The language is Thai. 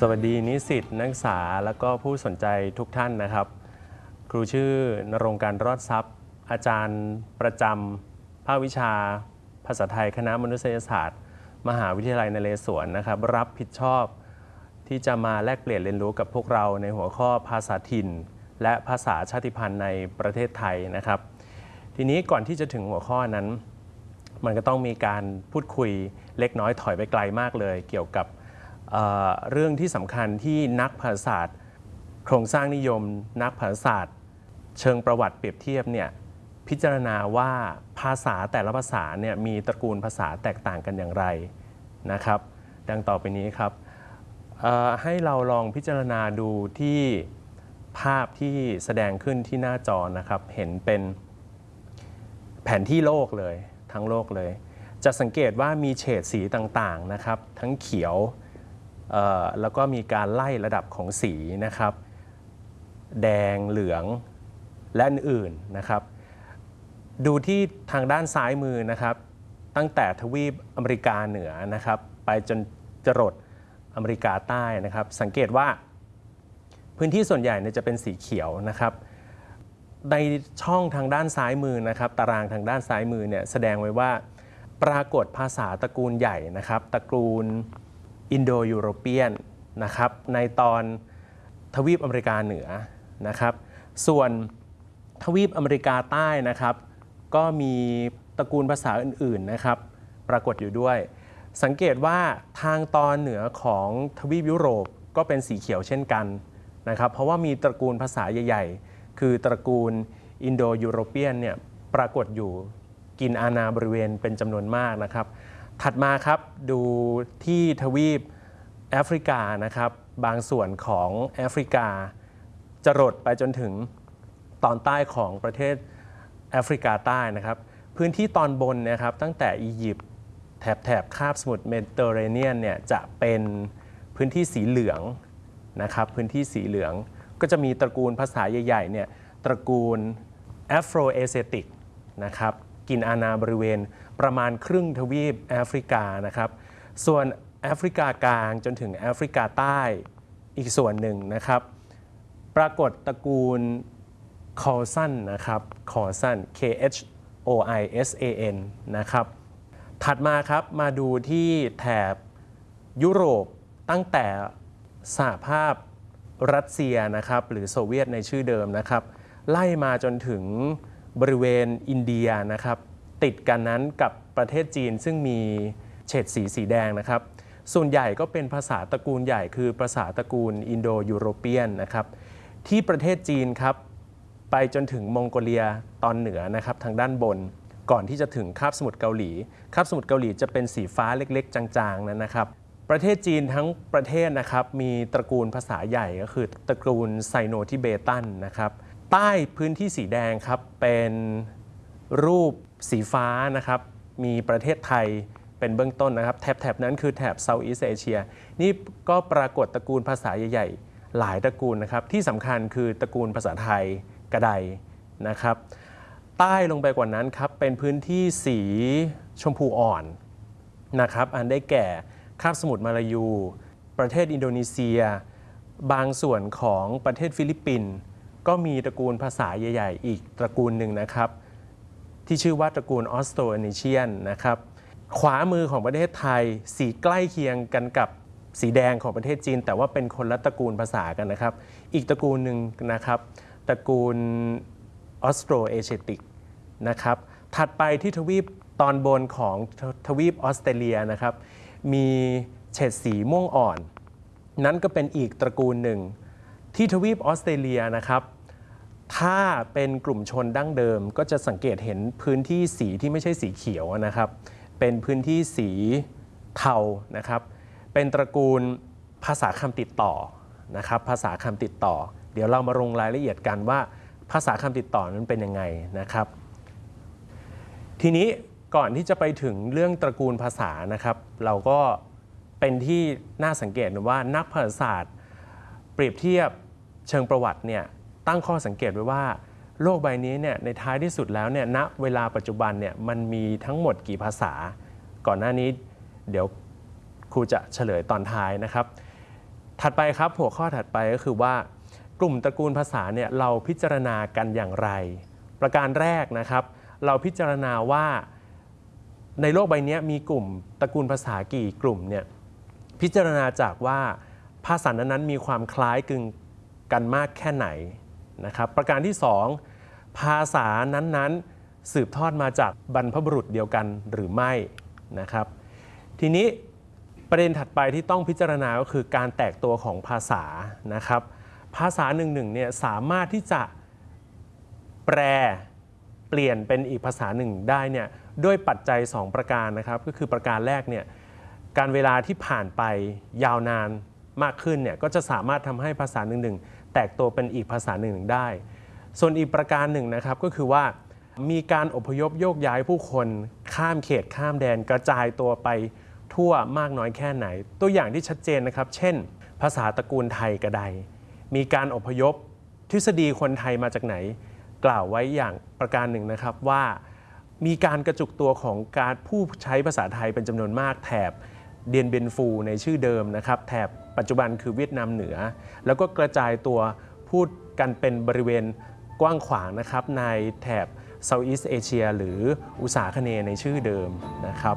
สวัสดีนิสิตนักศึกษาแล้วก็ผู้สนใจทุกท่านนะครับ ครูชื่อนรงค์การรอดทรัพย์ อาจารย์ประจำภาควิชา ภาษาไทยคณะมนุษยศาสตร์ มหาวิทยาลัยนเรศวรนะครับ รับผิดชอบ ที่จะมาแลกเปลี่ยนเรียนรู้กับพวกเราในหัวข้อภาษาถิ่น และภาษาชาติพันธุ์ในประเทศไทยนะครับ ทีนี้ก่อนที่จะถึงหัวข้อนั้น มันก็ต้องมีการพูดคุยเล็กน้อยถอยไปไกลมากเลย เกี่ยวกับ เรื่องที่สำคัญที่นักภาษาศาสตร์ โครงสร้างนิยม นักภาษาศาสตร์ เชิงประวัติเปรียบเทียบเนี่ยพิจารณาว่าภาษาแต่ละภาษาเนี่ยมีตระกูลภาษาแตกต่างกันอย่างไรนะครับ ดังต่อไปนี้ครับให้เราลองพิจารณาดูที่ภาพที่แสดงขึ้นที่หน้าจอนะครับ เห็นเป็นแผนที่โลกเลยทั้งโลกเลย จะสังเกตว่ามีเฉดสีต่างๆนะครับ ทั้งเขียว แล้วก็มีการไล่ระดับของสีนะครับ แดงเหลืองและอื่นๆนะครับ ดูที่ทางด้านซ้ายมือนะครับ ตั้งแต่ทวีปอเมริกาเหนือนะครับ ไปจนจรดอเมริกาใต้นะครับ สังเกตว่าพื้นที่ส่วนใหญ่เนี่ยจะเป็นสีเขียวนะครับ ในช่องทางด้านซ้ายมือนะครับ ตารางทางด้านซ้ายมือเนี่ยแสดงไว้ว่าปรากฏภาษาตระกูลใหญ่นะครับ ตระกูล อินโดยูโรเปียนนะครับในตอนทวีปอเมริกาเหนือนะครับ ส่วนทวีปอเมริกาใต้นะครับ ก็มีตระกูลภาษาอื่นๆนะครับ ปรากฏอยู่ด้วย สังเกตว่าทางตอนเหนือของทวีปยุโรปก็เป็นสีเขียวเช่นกันนะครับ เพราะว่ามีตระกูลภาษาใหญ่ ๆ คือตระกูลอินโดยูโรเปียนเนี่ยปรากฏอยู่กินอาณาบริเวณเป็นจำนวนมากนะครับ ถัดมาครับดูที่ทวีปแอฟริกานะครับ บางส่วนของแอฟริกาจรดไปจนถึงตอนใต้ของประเทศแอฟริกาใต้นะครับ พื้นที่ตอนบนนะครับตั้งแต่อียิปต์แถบแถบคาบสมุทรเมดิเตอร์เรเนียนเนี่ยจะเป็นพื้นที่สีเหลืองนะครับพื้นที่สีเหลืองก็จะมีตระกูลภาษาใหญ่ๆเนี่ยตระกูลแอฟโรเอเชียติกนะครับ กินอาณาบริเวณ ประมาณครึ่งทวีปแอฟริกานะครับ ส่วนแอฟริกากลางจนถึงแอฟริกาใต้อีกส่วนหนึ่งนะครับ ปรากฏตระกูลคอยซานนะครับคอยซาน K H O I S A N นะครับ ถัดมาครับมาดูที่แถบยุโรปตั้งแต่สหภาพรัสเซียนะครับ หรือโซเวียตในชื่อเดิมนะครับ ไล่มาจนถึง บริเวณอินเดียนะครับติดกันนั้นกับประเทศจีนซึ่งมีเฉดสีสีแดงนะครับ ส่วนใหญ่ก็เป็นภาษาตระกูลใหญ่คือภาษาตระกูลอินโดยูโรเปียนนะครับที่ประเทศจีนครับไปจนถึงมองโกเลียตอนเหนือนะครับทางด้านบน ก่อนที่จะถึงคาบสมุทรเกาหลีคาบสมุทรเกาหลีจะเป็นสีฟ้าเล็กๆ จางๆนั้นนะครับประเทศจีนทั้งประเทศนะครับมีตระกูลภาษาใหญ่ก็คือตระกูลไซโนทิเบตันนะครับ ใต้พื้นที่สีแดงครับ เป็นรูปสีฟ้านะครับ มีประเทศไทยเป็นเบื้องต้นนะครับแถบๆนั้นคือแถบเซาท์อีสเอเชียนี่ก็ปรากฏตระกูลภาษาใหญ่ๆ หลายตระกูลนะครับ ที่สำคัญคือตระกูลภาษาไทยกระไดนะครับ ใต้ลงไปกว่านั้นครับ เป็นพื้นที่สีชมพูอ่อนนะครับ อันได้แก่คาบสมุทรมาลายู ประเทศอินโดนีเซีย บางส่วนของประเทศฟิลิปปินส์ ก็มีตระกูลภาษาใหญ่ๆ อีกตระกูลหนึ่งนะครับ ที่ชื่อว่าตระกูลออสโตรนีเซียนนะครับขวามือของประเทศไทยสีใกล้เคียงกันกับสีแดงของประเทศจีน แต่ว่าเป็นคนละตระกูลภาษากันนะครับ อีกตระกูลหนึ่งนะครับ ตระกูลออสโตรเอเชติกนะครับถัดไปที่ทวีปตอนบนของททวีปออสเตรเลียนะครับ มีเฉดสีม่วงอ่อน นั้นก็เป็นอีกตระกูลหนึ่ง ที่ทวีปออสเตรเลียนะครับ ถ้าเป็นกลุ่มชนดั้งเดิมก็จะสังเกตเห็นพื้นที่สีที่ไม่ใช่สีเขียวนะครับ เป็นพื้นที่สีเทานะครับ เป็นตระกูลภาษาคำติดต่อนะครับ ภาษาคำติดต่อ เดี๋ยวเรามาลงรายละเอียดกันว่า ภาษาคำติดต่อนั้นเป็นยังไงนะครับ ทีนี้ก่อนที่จะไปถึงเรื่องตระกูลภาษานะครับ เราก็เป็นที่น่าสังเกตว่านักภาษาศาสตร์ เปรียบเทียบเชิงประวัติเนี่ย ตั้งข้อสังเกตไว้ว่าโลกใบนี้เนี่ยในท้ายที่สุดแล้วเนี่ยณเวลาปัจจุบันเนี่ยมันมีทั้งหมดกี่ภาษา ก่อนหน้านี้เดี๋ยวครูจะเฉลยตอนท้ายนะครับ ถัดไปครับหัวข้อถัดไปก็คือว่ากลุ่มตระกูลภาษาเนี่ยเราพิจารณากันอย่างไร ประการแรกนะครับ เราพิจารณาว่าในโลกใบนี้มีกลุ่มตระกูลภาษากี่กลุ่มเนี่ยพิจารณาจากว่าภาษานั้นๆมีความคล้ายคลึงกันมากแค่ไหน นะครับประการที่ 2 ภาษานั้นๆ สืบทอดมาจากบรรพบุรุษเดียวกันหรือไม่นะครับ ทีนี้ประเด็นถัดไปที่ต้องพิจารณาก็คือการแตกตัวของภาษานะครับ ภาษาหนึ่งหนึ่งเนี่ยสามารถที่จะแปลเปลี่ยนเป็นอีกภาษาหนึ่งได้เนี่ยด้วยปัจจัย 2 ประการนะครับ ก็คือประการแรกเนี่ยการเวลาที่ผ่านไปยาวนาน มากขึ้นเนี่ยก็จะสามารถทำให้ภาษาหนึ่งหนึ่งแตกตัวเป็นอีกภาษาหนึ่งหนึ่งได้ ส่วนอีกประการหนึ่งนะครับก็คือว่ามีการอพยพโยกย้ายผู้คนข้ามเขตข้ามแดนกระจายตัวไปทั่วมากน้อยแค่ไหน ตัวอย่างที่ชัดเจนนะครับ เช่น ภาษาตระกูลไทยกระไดมีการอพยพทฤษฎีคนไทยมาจากไหน กล่าวไว้อย่างประการหนึ่งนะครับว่า มีการกระจุกตัวของการผู้ใช้ภาษาไทยเป็นจำนวนมากแถบเดียนเบนฟูในชื่อเดิมนะครับ แถบ ปัจจุบันคือเวียดนามเหนือ แล้วก็กระจายตัวพูดกันเป็นบริเวณกว้างขวางนะครับในแถบเซาท์อีสเอเชียหรืออุษาคเนในชื่อเดิมนะครับ